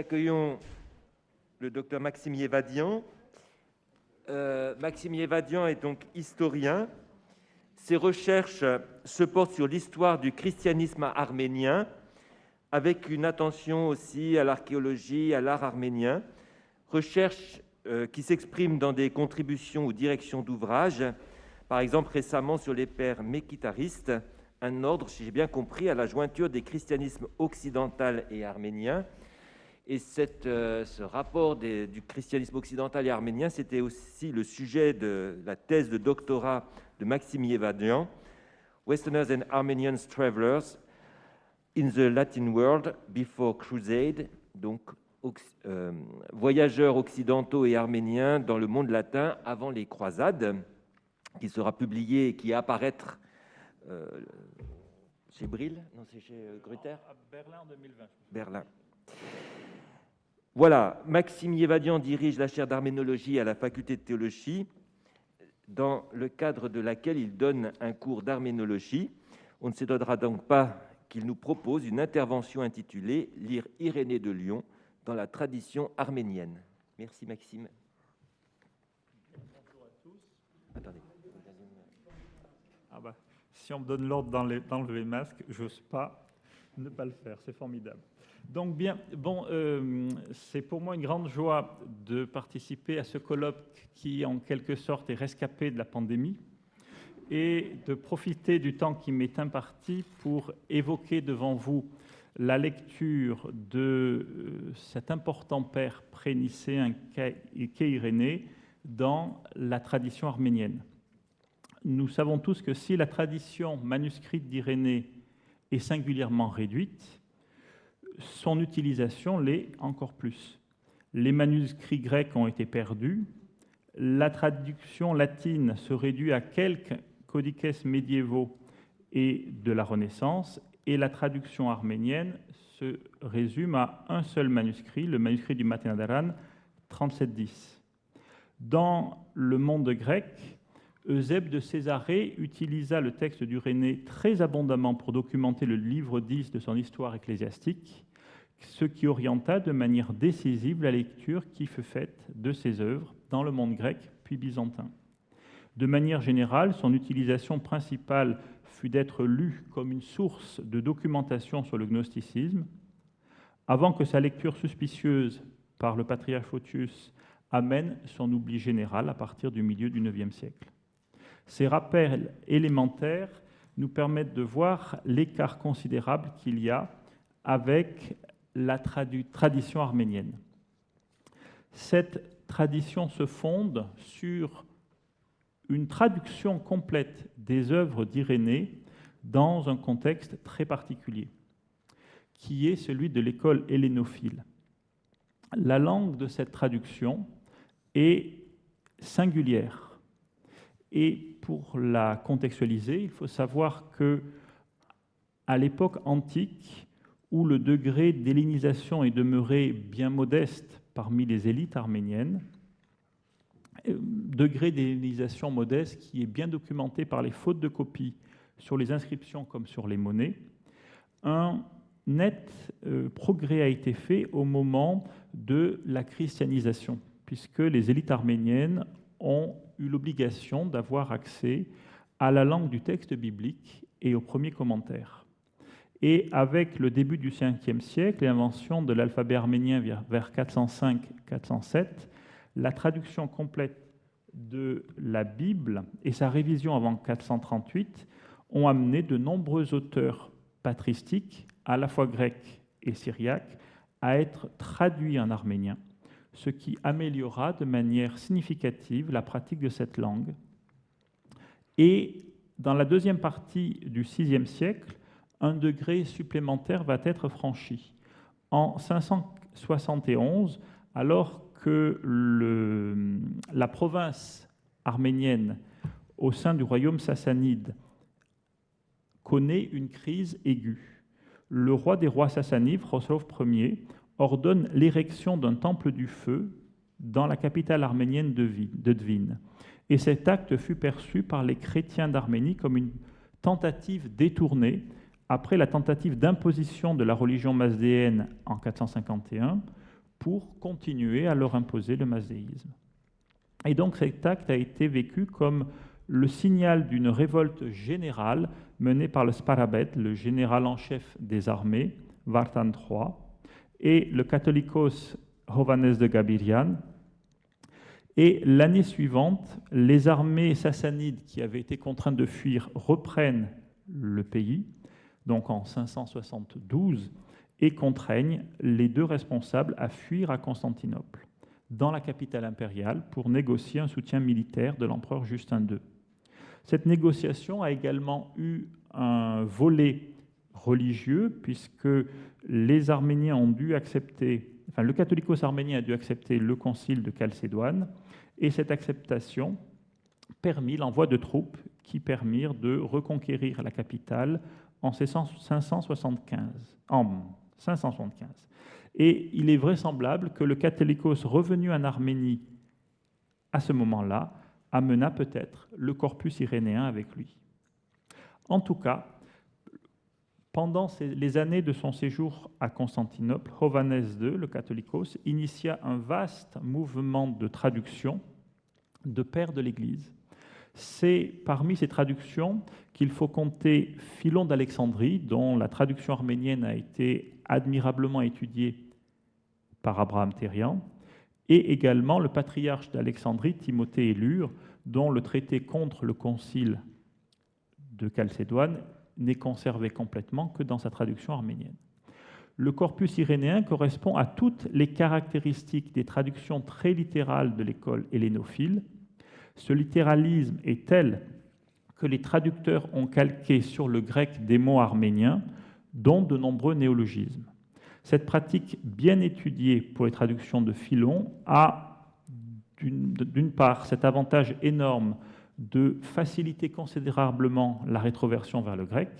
accueillons le docteur Maxime Yevadian. Euh, Maxime Yevadian est donc historien. Ses recherches se portent sur l'histoire du christianisme arménien, avec une attention aussi à l'archéologie, à l'art arménien. Recherches euh, qui s'expriment dans des contributions ou directions d'ouvrages, par exemple récemment sur les pères mékitaristes, un ordre, si j'ai bien compris, à la jointure des christianismes occidental et arménien. Et cette, euh, ce rapport du christianisme occidental et arménien, c'était aussi le sujet de la thèse de doctorat de Maxime Yevadian, Westerners and Armenians Travelers in the Latin World Before Crusade, donc euh, voyageurs occidentaux et arméniens dans le monde latin avant les croisades, qui sera publié et qui apparaître euh, chez Brill Non, c'est chez euh, Gruther À Berlin en 2020. Berlin. Voilà, Maxime Yevadian dirige la chaire d'arménologie à la faculté de théologie, dans le cadre de laquelle il donne un cours d'arménologie. On ne s'étonnera donc pas qu'il nous propose une intervention intitulée Lire Irénée de Lyon dans la tradition arménienne. Merci Maxime. Bonjour à tous. Attendez. Ah bah si on me donne l'ordre d'enlever le masque, j'ose pas ne pas le faire. C'est formidable. Donc bien, euh, c'est pour moi une grande joie de participer à ce colloque qui, en quelque sorte, est rescapé de la pandémie et de profiter du temps qui m'est imparti pour évoquer devant vous la lecture de euh, cet important père prénicéen qu'est dans la tradition arménienne. Nous savons tous que si la tradition manuscrite d'Irénée est singulièrement réduite, son utilisation l'est encore plus. Les manuscrits grecs ont été perdus, la traduction latine se réduit à quelques codices médiévaux et de la Renaissance, et la traduction arménienne se résume à un seul manuscrit, le manuscrit du Maténadaran 3710. Dans le monde grec, Eusèbe de Césarée utilisa le texte du René très abondamment pour documenter le livre 10 de son histoire ecclésiastique, ce qui orienta de manière décisive la lecture qui fut faite de ses œuvres dans le monde grec puis byzantin. De manière générale, son utilisation principale fut d'être lue comme une source de documentation sur le gnosticisme, avant que sa lecture suspicieuse par le patriarche Photius amène son oubli général à partir du milieu du IXe siècle. Ces rappels élémentaires nous permettent de voir l'écart considérable qu'il y a avec la tradition arménienne. Cette tradition se fonde sur une traduction complète des œuvres d'Irénée dans un contexte très particulier, qui est celui de l'école hellénophile. La langue de cette traduction est singulière et pour la contextualiser, il faut savoir que à l'époque antique, où le degré d'hellénisation est demeuré bien modeste parmi les élites arméniennes, euh, degré d'hellénisation modeste qui est bien documenté par les fautes de copie sur les inscriptions comme sur les monnaies, un net euh, progrès a été fait au moment de la christianisation, puisque les élites arméniennes ont eu l'obligation d'avoir accès à la langue du texte biblique et aux premiers commentaires. Et avec le début du 5e siècle l'invention de l'alphabet arménien vers 405-407, la traduction complète de la Bible et sa révision avant 438 ont amené de nombreux auteurs patristiques, à la fois grecs et syriaques, à être traduits en arménien ce qui améliora de manière significative la pratique de cette langue. Et dans la deuxième partie du VIe siècle, un degré supplémentaire va être franchi. En 571, alors que la province arménienne au sein du royaume sassanide connaît une crise aiguë, le roi des rois sassanides, Khosrov Ier, ordonne l'érection d'un temple du feu dans la capitale arménienne de Dvin. Et cet acte fut perçu par les chrétiens d'Arménie comme une tentative détournée après la tentative d'imposition de la religion mazdéenne en 451, pour continuer à leur imposer le mazdéisme. Et donc cet acte a été vécu comme le signal d'une révolte générale menée par le Sparabet, le général en chef des armées, Vartan III, et le catholicos Hovannes de Gabirian. Et l'année suivante, les armées sassanides qui avaient été contraintes de fuir reprennent le pays, donc en 572, et contraignent les deux responsables à fuir à Constantinople, dans la capitale impériale, pour négocier un soutien militaire de l'empereur Justin II. Cette négociation a également eu un volet religieux, puisque les Arméniens ont dû accepter, enfin le catholicos arménien a dû accepter le concile de Chalcédoine, et cette acceptation permit l'envoi de troupes qui permirent de reconquérir la capitale en 575. En 575. Et il est vraisemblable que le catholicos revenu en Arménie à ce moment-là amena peut-être le corpus irénéen avec lui. En tout cas, pendant les années de son séjour à Constantinople, Hovannes II, le catholicos, initia un vaste mouvement de traduction de pères de l'Église. C'est parmi ces traductions qu'il faut compter Philon d'Alexandrie, dont la traduction arménienne a été admirablement étudiée par Abraham Thérian, et également le patriarche d'Alexandrie, Timothée Élure, dont le traité contre le concile de Chalcédoine n'est conservé complètement que dans sa traduction arménienne. Le corpus irénéen correspond à toutes les caractéristiques des traductions très littérales de l'école hellénophile. Ce littéralisme est tel que les traducteurs ont calqué sur le grec des mots arméniens, dont de nombreux néologismes. Cette pratique bien étudiée pour les traductions de Philon a d'une part cet avantage énorme de faciliter considérablement la rétroversion vers le grec,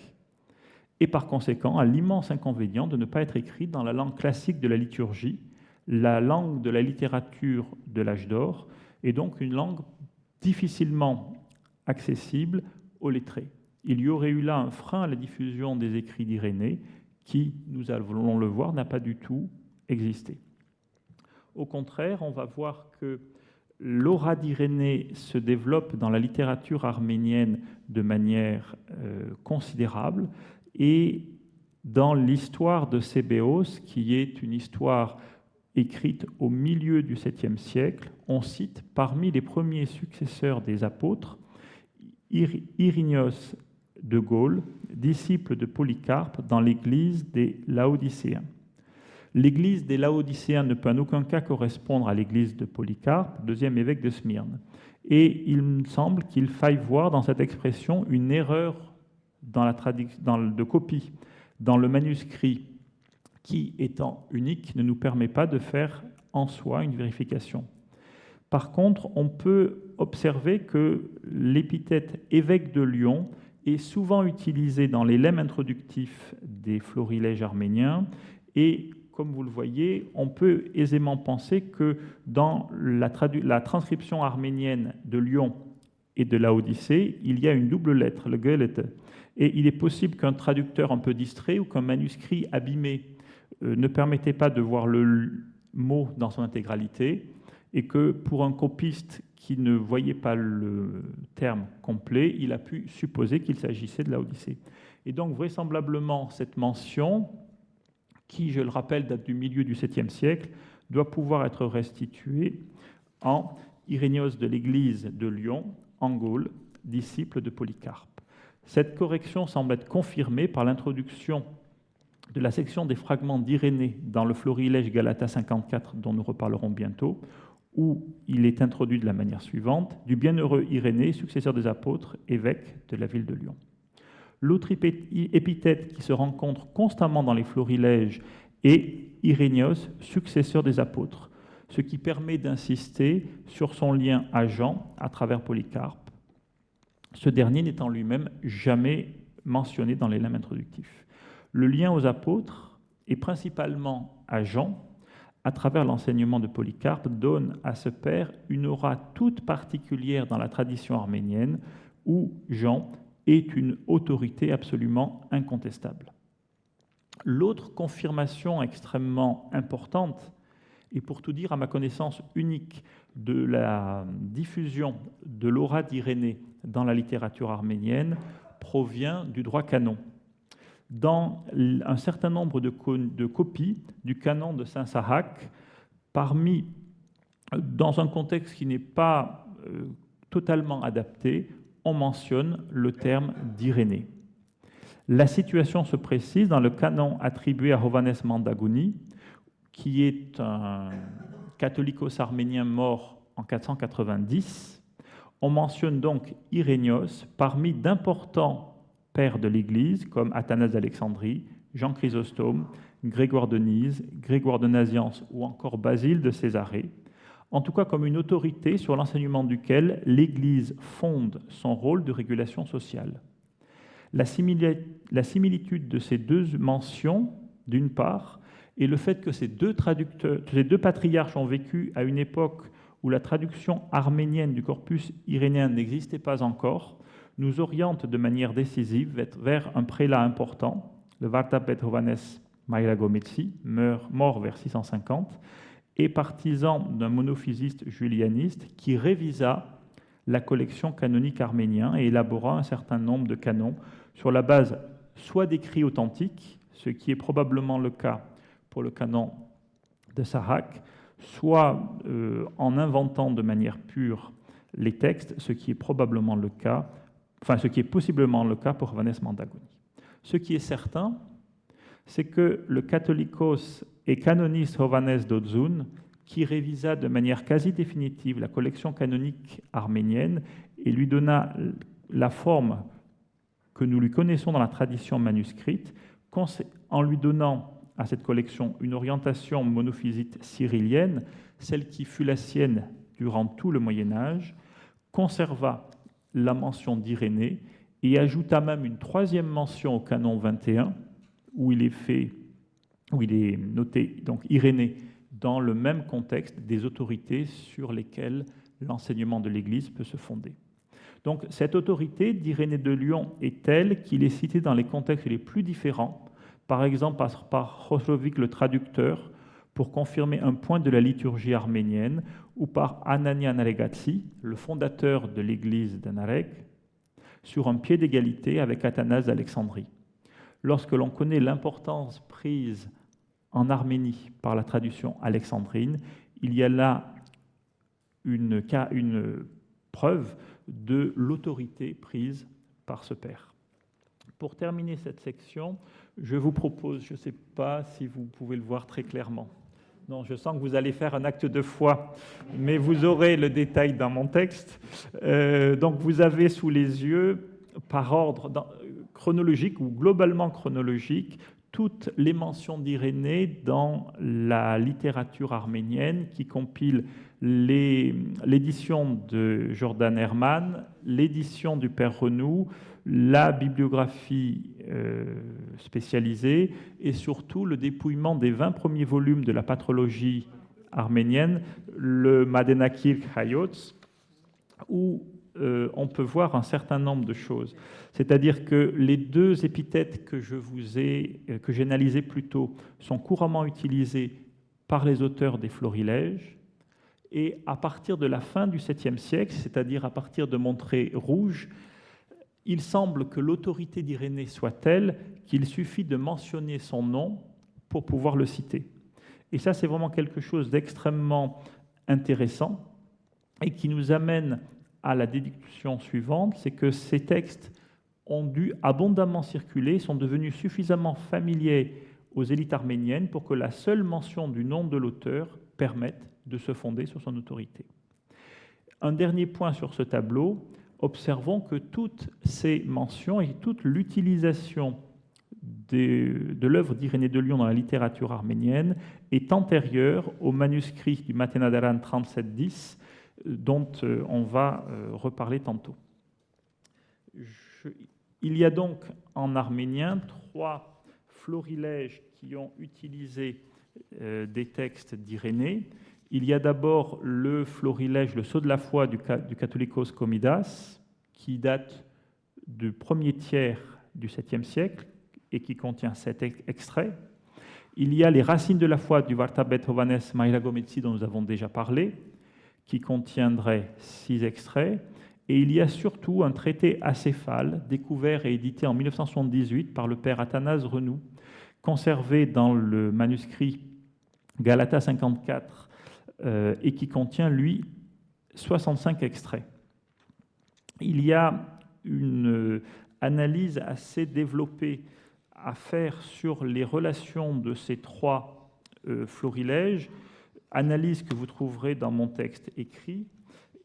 et par conséquent a l'immense inconvénient de ne pas être écrit dans la langue classique de la liturgie, la langue de la littérature de l'âge d'or, et donc une langue difficilement accessible aux lettrés. Il y aurait eu là un frein à la diffusion des écrits d'Irénée qui, nous allons le voir, n'a pas du tout existé. Au contraire, on va voir que l'aura d'Irénée se développe dans la littérature arménienne de manière euh, considérable et dans l'histoire de Sébéos, qui est une histoire écrite au milieu du 7e siècle, on cite parmi les premiers successeurs des apôtres Irinios de Gaulle, disciple de Polycarpe dans l'église des Laodicéens. L'église des Laodicéens ne peut en aucun cas correspondre à l'église de Polycarpe, deuxième évêque de Smyrne. Et il me semble qu'il faille voir dans cette expression une erreur de copie dans le manuscrit qui, étant unique, ne nous permet pas de faire en soi une vérification. Par contre, on peut observer que l'épithète évêque de Lyon est souvent utilisée dans les lemmes introductifs des florilèges arméniens et comme vous le voyez, on peut aisément penser que dans la, transcription arménienne de Lyon et de la Odyssée, il y a une double lettre, le Goethe. Et il est possible qu'un traducteur un peu distrait ou qu'un manuscrit abîmé euh, ne permettait pas de voir le mot dans son intégralité, et que pour un copiste qui ne voyait pas le terme complet, il a pu supposer qu'il s'agissait de la Odyssée. Et donc vraisemblablement, cette mention qui, je le rappelle, date du milieu du 7e siècle, doit pouvoir être restitué en Irénios de l'Église de Lyon, en Gaule, disciple de Polycarpe. Cette correction semble être confirmée par l'introduction de la section des fragments d'Irénée dans le Florilège Galata 54, dont nous reparlerons bientôt, où il est introduit de la manière suivante Du bienheureux Irénée, successeur des apôtres, évêque de la ville de Lyon. L'autre épithète qui se rencontre constamment dans les florilèges est Irénios, successeur des apôtres, ce qui permet d'insister sur son lien à Jean à travers Polycarpe, ce dernier n'étant lui-même jamais mentionné dans les limbes introductifs. Le lien aux apôtres, et principalement à Jean, à travers l'enseignement de Polycarpe, donne à ce père une aura toute particulière dans la tradition arménienne, où Jean est une autorité absolument incontestable. L'autre confirmation extrêmement importante Et pour tout dire, à ma connaissance unique de la diffusion de l'aura d'Irénée dans la littérature arménienne provient du droit canon. Dans un certain nombre de, copies du canon de Saint-Sahak, dans un contexte qui n'est pas euh, totalement adapté, on mentionne le terme d'Irénée. La situation se précise dans le canon attribué à Hovannes Mandagouni, qui est un catholicos arménien mort en 490. On mentionne donc Irénios parmi d'importants de l'Église comme Athanase d'Alexandrie, Jean Chrysostome, Grégoire de Nyse, Grégoire de Naziance ou encore Basile de Césarée, en tout cas comme une autorité sur l'enseignement duquel l'Église fonde son rôle de régulation sociale. La, similitude de ces deux mentions, d'une part, et le fait que ces deux, traducteurs, ces deux patriarches ont vécu à une époque où la traduction arménienne du corpus irénéen n'existait pas encore, nous oriente de manière décisive vers un prélat important, le Varta Petrovanes mort vers 650, et partisan d'un monophysiste julianiste qui révisa la collection canonique arménienne et élabora un certain nombre de canons sur la base soit d'écrits authentiques, ce qui est probablement le cas pour le canon de Sahak, soit euh, en inventant de manière pure les textes, ce qui est probablement le cas, enfin ce qui est possiblement le cas pour Vanessa Mandagoni. Ce qui est certain, c'est que le catholicos et canoniste Hovannes Dodzun, qui révisa de manière quasi définitive la collection canonique arménienne et lui donna la forme que nous lui connaissons dans la tradition manuscrite, en lui donnant à cette collection une orientation monophysite cyrillienne, celle qui fut la sienne durant tout le Moyen Âge, conserva la mention d'Irénée et ajouta même une troisième mention au canon 21, où il est fait, où il est noté donc Irénée dans le même contexte des autorités sur lesquelles l'enseignement de l'Église peut se fonder. Donc cette autorité d'Irénée de Lyon est telle qu'il est cité dans les contextes les plus différents, par exemple par, par le traducteur pour confirmer un point de la liturgie arménienne, ou par Anania Naregatsi, le fondateur de l'église d'Anarek, sur un pied d'égalité avec Athanase d'Alexandrie. Lorsque l'on connaît l'importance prise en Arménie par la traduction alexandrine, il y a là une, une preuve de l'autorité prise par ce père. Pour terminer cette section, je vous propose, je ne sais pas si vous pouvez le voir très clairement. Non, je sens que vous allez faire un acte de foi, mais vous aurez le détail dans mon texte. Euh, donc vous avez sous les yeux, par ordre chronologique ou globalement chronologique, toutes les mentions d'Irénée dans la littérature arménienne qui compile l'édition de Jordan Herman, l'édition du Père Renou, la bibliographie euh, spécialisée et surtout le dépouillement des 20 premiers volumes de la patrologie arménienne, le Madenakir Hayotz, où euh, on peut voir un certain nombre de choses. C'est-à-dire que les deux épithètes que je vous ai, euh, que j'ai analysées plus tôt, sont couramment utilisées par les auteurs des florilèges, et à partir de la fin du 7e siècle, c'est-à-dire à partir de Montré Rouge, il semble que l'autorité d'Irénée soit telle qu'il suffit de mentionner son nom pour pouvoir le citer. Et ça, c'est vraiment quelque chose d'extrêmement intéressant et qui nous amène à la déduction suivante, c'est que ces textes ont dû abondamment circuler, sont devenus suffisamment familiers aux élites arméniennes pour que la seule mention du nom de l'auteur permette de se fonder sur son autorité. Un dernier point sur ce tableau, observons que toutes ces mentions et toute l'utilisation de l'œuvre d'Irénée de Lyon dans la littérature arménienne est antérieure au manuscrit du Matenadaran 3710 dont euh, on va euh, reparler tantôt. il y a donc en arménien trois florilèges qui ont utilisé euh, des textes d'Irénée. Il y a d'abord le florilège, le sceau de la foi du, du Catholicos Comidas, qui date du premier tiers du 7e siècle et qui contient sept extraits. Il y a les racines de la foi du Vartabet Hovanes Mairagometsi dont nous avons déjà parlé, qui contiendrait six extraits. Et il y a surtout un traité acéphale, découvert et édité en 1978 par le père Athanase Renou, conservé dans le manuscrit Galata 54, euh, et qui contient, lui, 65 extraits. Il y a une analyse assez développée à faire sur les relations de ces trois euh, florilèges, analyse que vous trouverez dans mon texte écrit,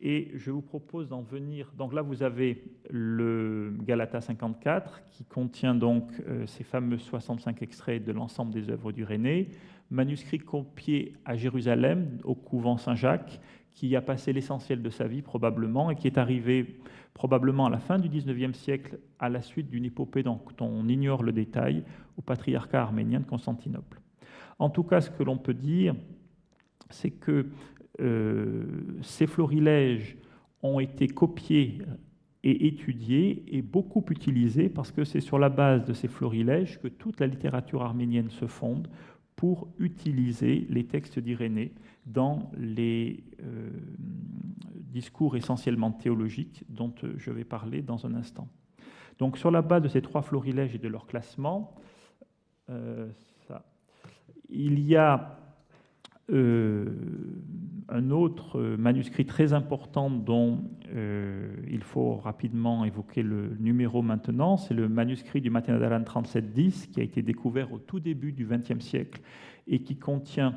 et je vous propose d'en venir. Donc là, vous avez le Galata 54 qui contient donc euh, ces fameux 65 extraits de l'ensemble des œuvres du René, manuscrit copié à Jérusalem au couvent Saint-Jacques, qui a passé l'essentiel de sa vie probablement et qui est arrivé probablement à la fin du XIXe siècle à la suite d'une épopée dont on ignore le détail au patriarcat arménien de Constantinople. En tout cas, ce que l'on peut dire, c'est que euh, ces florilèges ont été copiés et étudiés et beaucoup utilisés parce que c'est sur la base de ces florilèges que toute la littérature arménienne se fonde pour utiliser les textes d'Irénée dans les euh, discours essentiellement théologiques dont je vais parler dans un instant. Donc sur la base de ces trois florilèges et de leur classement, euh, il y a un autre manuscrit très important dont il faut rapidement évoquer le numéro maintenant, c'est le manuscrit du Matinadaran 3710 qui a été découvert au tout début du XXe siècle et qui contient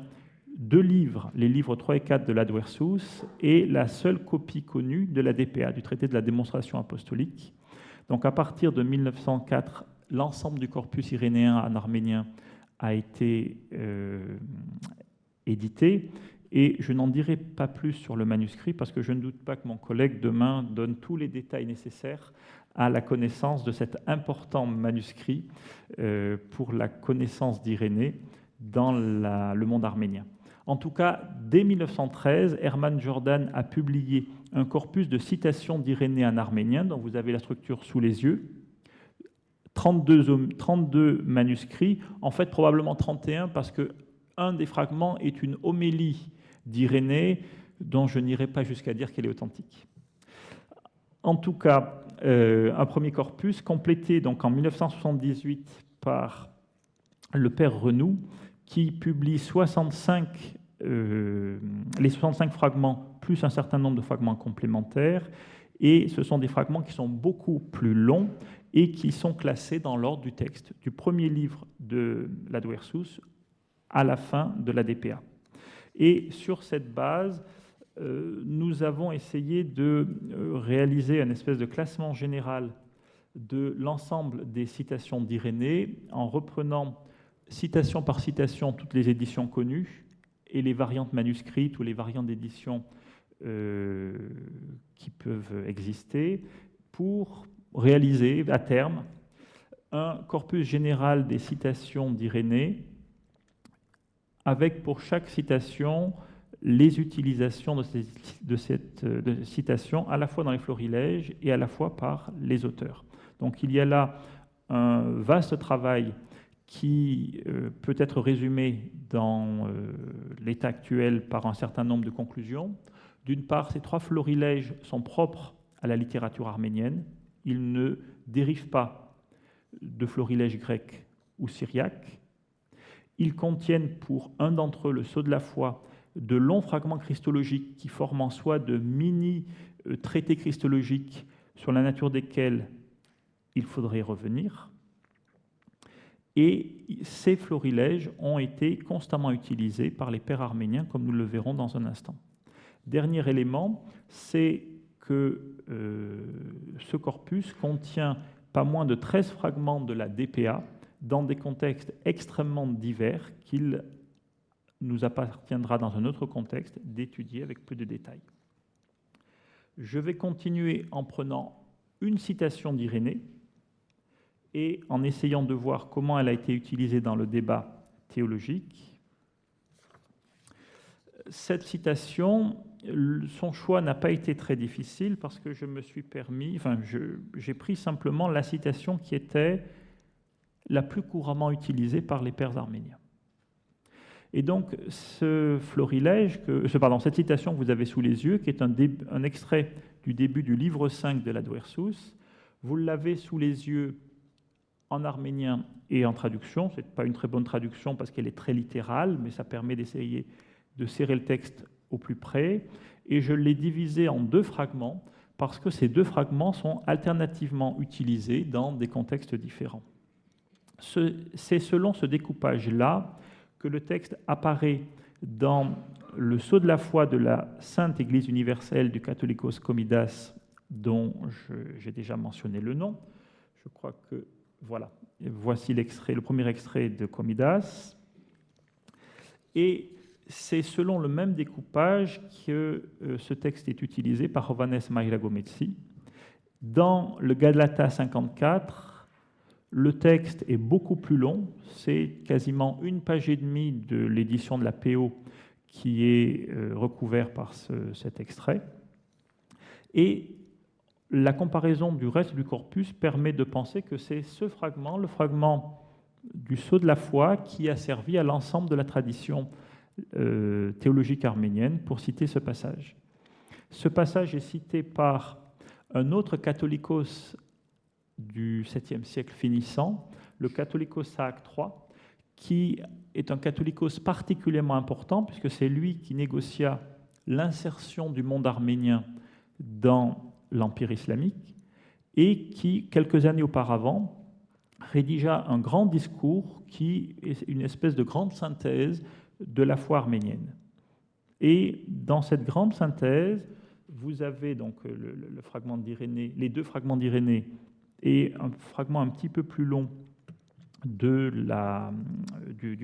deux livres, les livres 3 et 4 de l'Adversus et la seule copie connue de la DPA, du traité de la démonstration apostolique. Donc à partir de 1904, l'ensemble du corpus irénéen en arménien a été euh, édité. Et je n'en dirai pas plus sur le manuscrit parce que je ne doute pas que mon collègue demain donne tous les détails nécessaires à la connaissance de cet important manuscrit euh, pour la connaissance d'Irénée dans le monde arménien. En tout cas, dès 1913, Hermann Jordan a publié un corpus de citations d'Irénée en arménien, dont vous avez la structure sous les yeux. 32, 32 manuscrits, en fait probablement 31 parce que un des fragments est une homélie d'Irénée dont je n'irai pas jusqu'à dire qu'elle est authentique. En tout cas, euh, un premier corpus complété donc en 1978 par le père Renou, qui publie 65 euh, les 65 fragments plus un certain nombre de fragments complémentaires. Et ce sont des fragments qui sont beaucoup plus longs et qui sont classés dans l'ordre du texte, du premier livre de la Duersus à la fin de la DPA. Et sur cette base, euh, nous avons essayé de euh, réaliser un espèce de classement général de l'ensemble des citations d'Irénée en reprenant citation par citation toutes les éditions connues et les variantes manuscrites ou les variantes d'édition euh, qui peuvent exister pour réaliser à terme un corpus général des citations d'Irénée avec pour chaque citation les utilisations de, cette citation à la fois dans les florilèges et à la fois par les auteurs. Donc il y a là un vaste travail qui euh, peut être résumé dans euh, l'état actuel par un certain nombre de conclusions. D'une part, ces trois florilèges sont propres à la littérature arménienne. Ils ne dérivent pas de florilèges grecs ou syriaques. Ils contiennent pour un d'entre eux, le sceau de la foi, de longs fragments christologiques qui forment en soi de mini-traités euh, christologiques sur la nature desquels il faudrait revenir. Et ces florilèges ont été constamment utilisés par les pères arméniens, comme nous le verrons dans un instant. Dernier élément, c'est que euh, ce corpus contient pas moins de 13 fragments de la DPA dans des contextes extrêmement divers qu'il nous appartiendra dans un autre contexte d'étudier avec plus de détails. Je vais continuer en prenant une citation d'Irénée, et en essayant de voir comment elle a été utilisée dans le débat théologique. Cette citation, son choix n'a pas été très difficile parce que je me suis permis, enfin, j'ai pris simplement la citation qui était la plus couramment utilisée par les pères arméniens. Et donc, ce florilège, que, pardon, cette citation que vous avez sous les yeux, qui est un, extrait du début du livre 5 de la Duersus, vous l'avez sous les yeux en arménien et en traduction. Ce n'est pas une très bonne traduction parce qu'elle est très littérale, mais ça permet d'essayer de serrer le texte au plus près. Et je l'ai divisé en deux fragments parce que ces deux fragments sont alternativement utilisés dans des contextes différents. C'est selon ce découpage-là que le texte apparaît dans le sceau de la foi de la Sainte Église universelle du Catholicos Comidas, dont j'ai déjà mentionné le nom. Je crois que voilà, voici l'extrait, le premier extrait de Comidas. Et c'est selon le même découpage que euh, ce texte est utilisé par Jovanes Mairagometsi. Dans le Galata 54, le texte est beaucoup plus long, c'est quasiment une page et demie de l'édition de la PO qui est euh, recouvert par cet extrait. Et la comparaison du reste du corpus permet de penser que c'est ce fragment, le fragment du sceau de la foi, qui a servi à l'ensemble de la tradition euh, théologique arménienne, pour citer ce passage. Ce passage est cité par un autre catholicos du 7e siècle finissant, le catholicos Saak III, qui est un catholicos particulièrement important, puisque c'est lui qui négocia l'insertion du monde arménien dans l'Empire islamique, et qui, quelques années auparavant, rédigea un grand discours qui est une espèce de grande synthèse de la foi arménienne. Et dans cette grande synthèse, vous avez donc le, fragment d'Irénée, les deux fragments d'Irénée et un fragment un petit peu plus long du,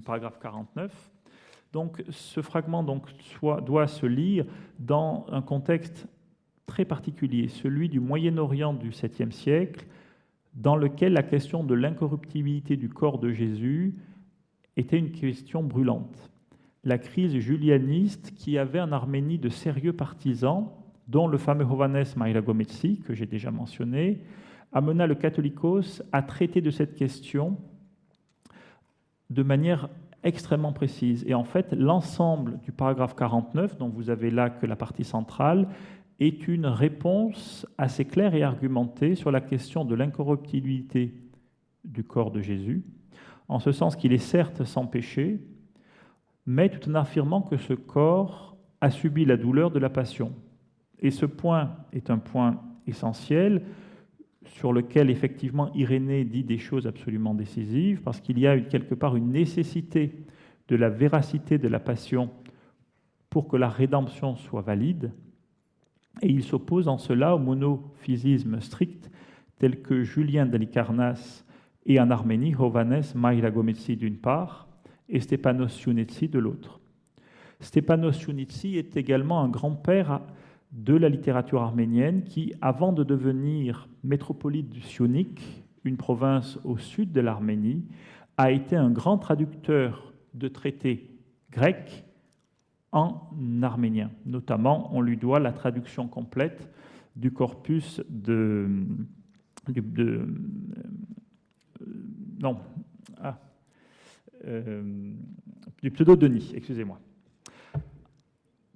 paragraphe 49. Donc ce fragment donc, doit se lire dans un contexte très particulier, celui du Moyen-Orient du 7e siècle, dans lequel la question de l'incorruptibilité du corps de Jésus était une question brûlante. La crise julianiste qui avait en Arménie de sérieux partisans, dont le fameux Hovannes Maïragometsi, que j'ai déjà mentionné, amena le catholicos à traiter de cette question de manière extrêmement précise. Et en fait, l'ensemble du paragraphe 49, dont vous avez là que la partie centrale, est une réponse assez claire et argumentée sur la question de l'incorruptibilité du corps de Jésus, en ce sens qu'il est certes sans péché, mais tout en affirmant que ce corps a subi la douleur de la passion. Et ce point est un point essentiel sur lequel effectivement Irénée dit des choses absolument décisives, parce qu'il y a quelque part une nécessité de la véracité de la passion pour que la rédemption soit valide, et il s'oppose en cela au monophysisme strict tel que Julien d'Alicarnas et en Arménie Hovannes Maïragometsi d'une part et Stepanos Yunitsi de l'autre. Stepanos Yunitsi est également un grand-père de la littérature arménienne qui, avant de devenir métropolite du Sionik, une province au sud de l'Arménie, a été un grand traducteur de traités grecs en arménien. Notamment, on lui doit la traduction complète du corpus de... de, non, ah, euh, du pseudo-Denis, excusez-moi.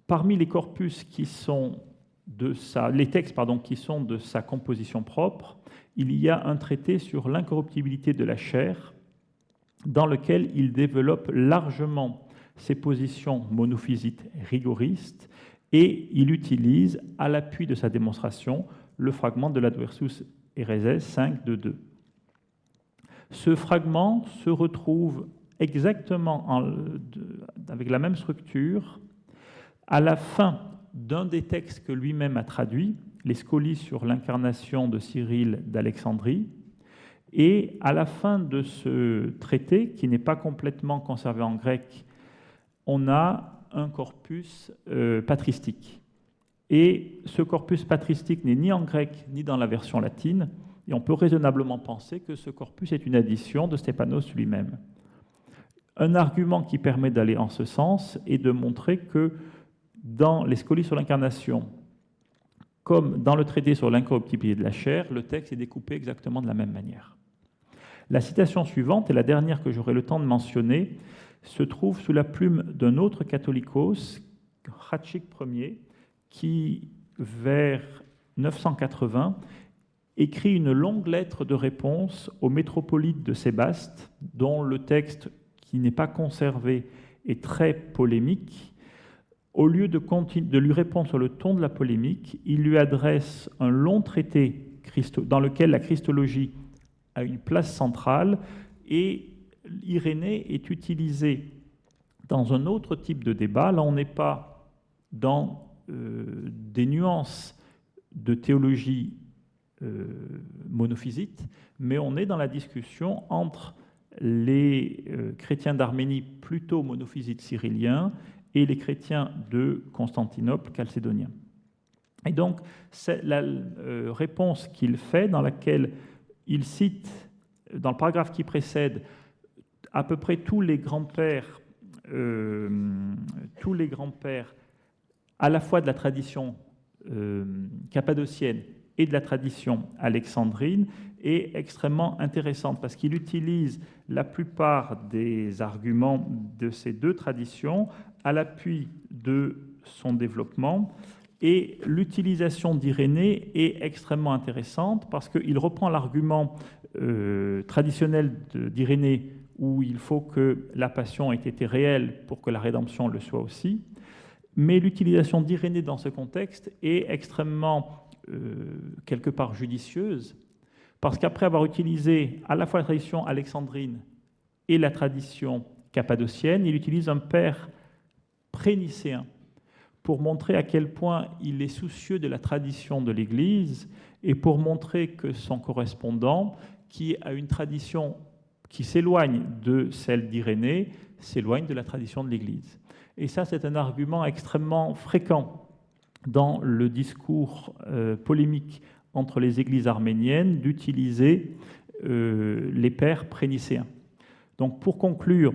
Parmi les corpus qui sont de sa, textes qui sont de sa composition propre, il y a un traité sur l'incorruptibilité de la chair, dans lequel il développe largement ses positions monophysites rigoristes et il utilise, à l'appui de sa démonstration, le fragment de l'Adversus Ereses 5 de 2. Ce fragment se retrouve exactement avec la même structure à la fin d'un des textes que lui-même a traduit, les Scolies sur l'incarnation de Cyril d'Alexandrie, et à la fin de ce traité, qui n'est pas complètement conservé en grec, on a un corpus euh, patristique. Et ce corpus patristique n'est ni en grec ni dans la version latine, et on peut raisonnablement penser que ce corpus est une addition de Stéphanos lui-même. Un argument qui permet d'aller en ce sens est de montrer que dans les scolies sur l'incarnation, comme dans le traité sur l'incorruptibilité de la chair, le texte est découpé exactement de la même manière. La citation suivante est la dernière que j'aurai le temps de mentionner, se trouve sous la plume d'un autre catholicos, Hatchik Ier, qui, vers 980, écrit une longue lettre de réponse au métropolite de Sébaste, dont le texte, qui n'est pas conservé, est très polémique. Au lieu de, lui répondre sur le ton de la polémique, il lui adresse un long traité dans lequel la christologie a une place centrale et Irénée est utilisé dans un autre type de débat. Là, on n'est pas dans euh, des nuances de théologie euh, monophysite, mais on est dans la discussion entre les euh, chrétiens d'Arménie plutôt monophysites cyrilliens et les chrétiens de Constantinople chalcédoniens. Et donc, la euh, réponse qu'il fait dans laquelle il cite, dans le paragraphe qui précède, à peu près tous les grands-pères, tous les grands-pères à la fois de la tradition cappadocienne et de la tradition alexandrine est extrêmement intéressante parce qu'il utilise la plupart des arguments de ces deux traditions à l'appui de son développement. Et l'utilisation d'Irénée est extrêmement intéressante parce qu'il reprend l'argument euh, traditionnel d'Irénée où il faut que la passion ait été réelle pour que la rédemption le soit aussi. Mais l'utilisation d'Irénée dans ce contexte est extrêmement euh, quelque part judicieuse, parce qu'après avoir utilisé à la fois la tradition alexandrine et la tradition cappadocienne, il utilise un père prénicéen pour montrer à quel point il est soucieux de la tradition de l'Église et pour montrer que son correspondant, qui a une tradition qui s'éloigne de celle d'Irénée, s'éloigne de la tradition de l'Église. Et ça, c'est un argument extrêmement fréquent dans le discours euh, polémique entre les églises arméniennes d'utiliser euh, les pères prénicéens. Donc pour conclure,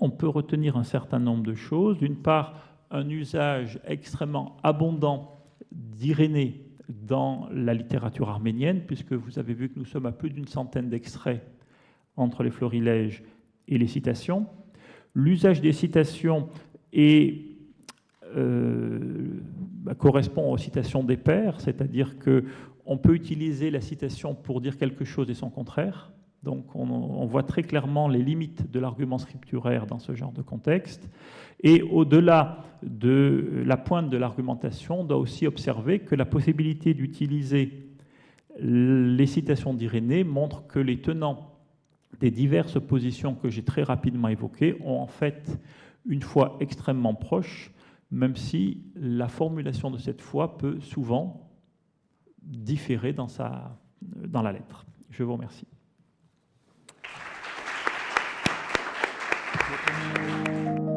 on peut retenir un certain nombre de choses. D'une part, un usage extrêmement abondant d'Irénée dans la littérature arménienne, puisque vous avez vu que nous sommes à plus d'une centaine d'extraits entre les florilèges et les citations. L'usage des citations euh, bah, correspond aux citations des pères, c'est-à-dire que on peut utiliser la citation pour dire quelque chose et son contraire. Donc on, voit très clairement les limites de l'argument scripturaire dans ce genre de contexte. Et au-delà de la pointe de l'argumentation, on doit aussi observer que la possibilité d'utiliser les citations d'Irénée montre que les tenants des diverses positions que j'ai très rapidement évoquées ont en fait une foi extrêmement proche même si la formulation de cette foi peut souvent différer dans, la lettre. Je vous remercie. Thank you.